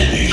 enemy.